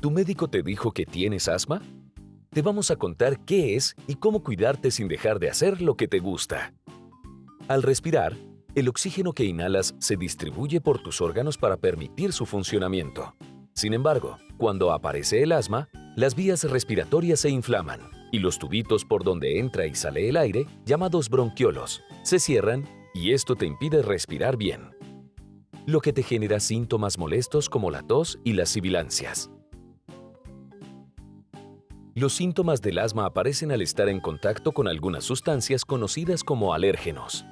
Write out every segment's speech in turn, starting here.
¿Tu médico te dijo que tienes asma? Te vamos a contar qué es y cómo cuidarte sin dejar de hacer lo que te gusta. Al respirar, el oxígeno que inhalas se distribuye por tus órganos para permitir su funcionamiento. Sin embargo, cuando aparece el asma, las vías respiratorias se inflaman y los tubitos por donde entra y sale el aire, llamados bronquiolos, se cierran y esto te impide respirar bien, lo que te genera síntomas molestos como la tos y las sibilancias. Los síntomas del asma aparecen al estar en contacto con algunas sustancias conocidas como alérgenos,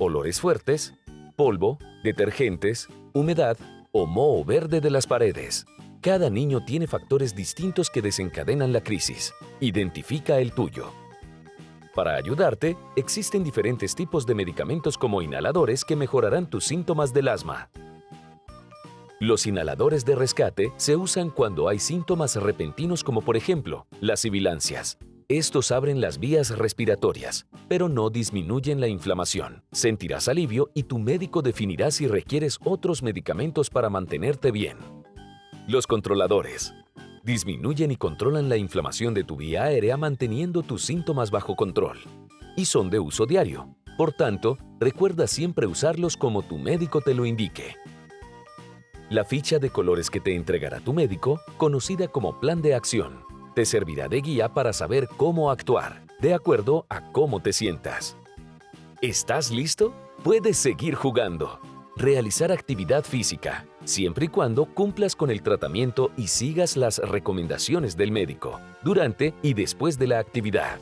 olores fuertes, polvo, detergentes, humedad o moho verde de las paredes. Cada niño tiene factores distintos que desencadenan la crisis. Identifica el tuyo. Para ayudarte, existen diferentes tipos de medicamentos como inhaladores que mejorarán tus síntomas del asma. Los inhaladores de rescate se usan cuando hay síntomas repentinos como por ejemplo, las sibilancias. Estos abren las vías respiratorias, pero no disminuyen la inflamación. Sentirás alivio y tu médico definirá si requieres otros medicamentos para mantenerte bien. Los controladores. Disminuyen y controlan la inflamación de tu vía aérea manteniendo tus síntomas bajo control. Y son de uso diario. Por tanto, recuerda siempre usarlos como tu médico te lo indique. La ficha de colores que te entregará tu médico, conocida como plan de acción, te servirá de guía para saber cómo actuar, de acuerdo a cómo te sientas. ¿Estás listo? Puedes seguir jugando realizar actividad física, siempre y cuando cumplas con el tratamiento y sigas las recomendaciones del médico, durante y después de la actividad.